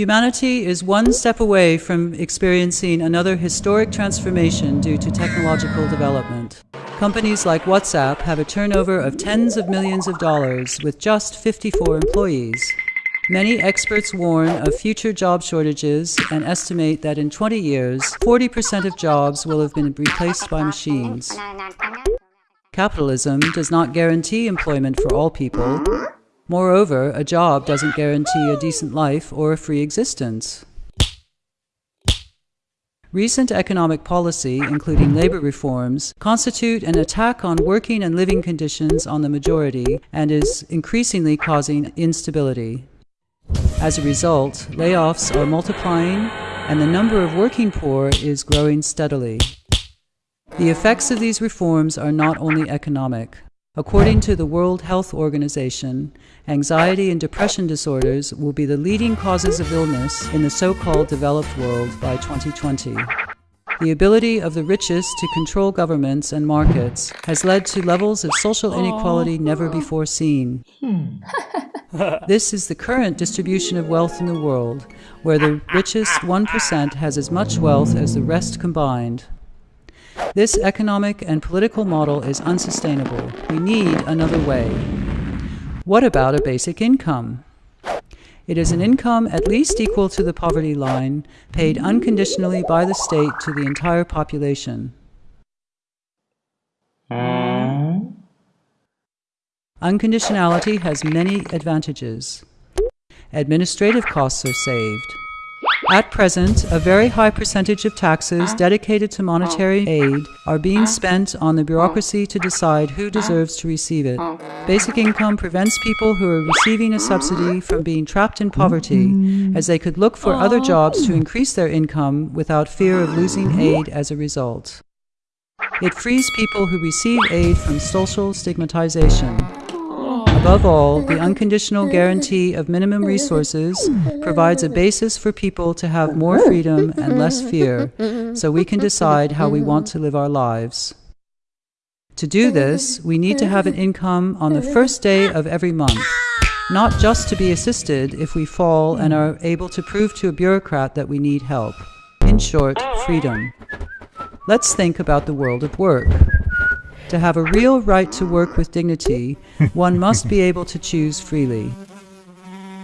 Humanity is one step away from experiencing another historic transformation due to technological development. Companies like WhatsApp have a turnover of tens of millions of dollars with just 54 employees. Many experts warn of future job shortages and estimate that in 20 years, 40% of jobs will have been replaced by machines. Capitalism does not guarantee employment for all people, Moreover, a job doesn't guarantee a decent life or a free existence. Recent economic policy, including labor reforms, constitute an attack on working and living conditions on the majority and is increasingly causing instability. As a result, layoffs are multiplying and the number of working poor is growing steadily. The effects of these reforms are not only economic. According to the World Health Organization, anxiety and depression disorders will be the leading causes of illness in the so-called developed world by 2020. The ability of the richest to control governments and markets has led to levels of social inequality never before seen. Hmm. this is the current distribution of wealth in the world, where the richest 1% has as much wealth as the rest combined. This economic and political model is unsustainable. We need another way. What about a basic income? It is an income at least equal to the poverty line, paid unconditionally by the state to the entire population. Unconditionality has many advantages. Administrative costs are saved. At present, a very high percentage of taxes dedicated to monetary aid are being spent on the bureaucracy to decide who deserves to receive it. Basic income prevents people who are receiving a subsidy from being trapped in poverty, as they could look for other jobs to increase their income without fear of losing aid as a result. It frees people who receive aid from social stigmatization. Above all, the unconditional guarantee of minimum resources provides a basis for people to have more freedom and less fear, so we can decide how we want to live our lives. To do this, we need to have an income on the first day of every month, not just to be assisted if we fall and are able to prove to a bureaucrat that we need help. In short, freedom. Let's think about the world of work. To have a real right to work with dignity, one must be able to choose freely.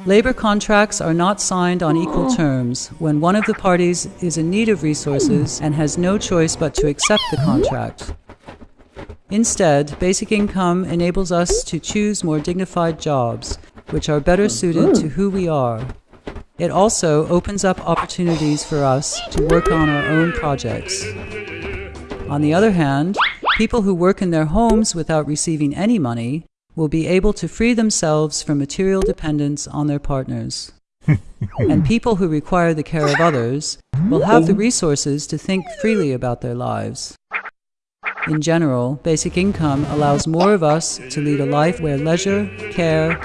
Labor contracts are not signed on equal oh. terms when one of the parties is in need of resources oh. and has no choice but to accept the uh-huh. contract. Instead, basic income enables us to choose more dignified jobs, which are better uh-huh. suited to who we are. It also opens up opportunities for us to work on our own projects. On the other hand, People who work in their homes without receiving any money will be able to free themselves from material dependence on their partners. and people who require the care of others will have the resources to think freely about their lives. In general, basic income allows more of us to lead a life where leisure, care,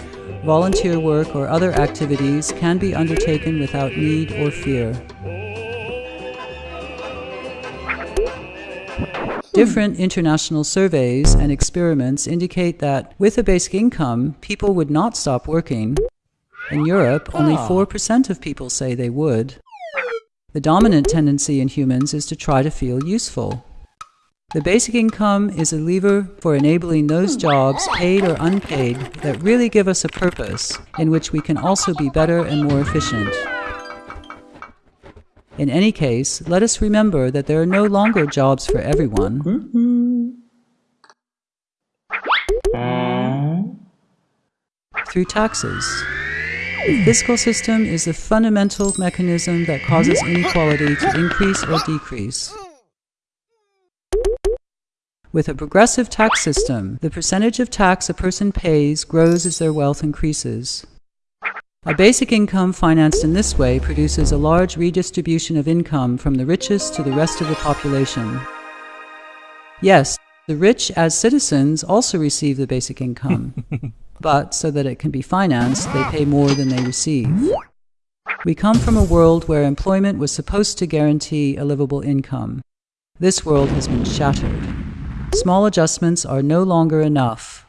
volunteer work, or other activities can be undertaken without need or fear. Different international surveys and experiments indicate that with a basic income, people would not stop working. In Europe, only ah. 4% of people say they would. The dominant tendency in humans is to try to feel useful. The basic income is a lever for enabling those hmm. jobs, paid or unpaid, that really give us a purpose, in which we can also be better and more efficient. In any case, let us remember that there are no longer jobs for everyone. Through taxes. The fiscal system is the fundamental mechanism that causes inequality to increase or decrease. With a progressive tax system, the percentage of tax a person pays grows as their wealth increases. A basic income financed in this way produces a large redistribution of income from the richest to the rest of the population. Yes, the rich as citizens also receive the basic income, but so that it can be financed, they pay more than they receive. We come from a world where employment was supposed to guarantee a livable income. This world has been shattered. Small adjustments are no longer enough.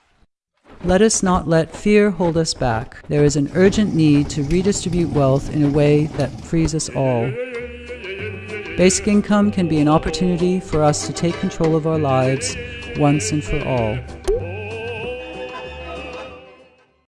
Let us not let fear hold us back. There is an urgent need to redistribute wealth in a way that frees us all. Basic income can be an opportunity for us to take control of our lives once and for all.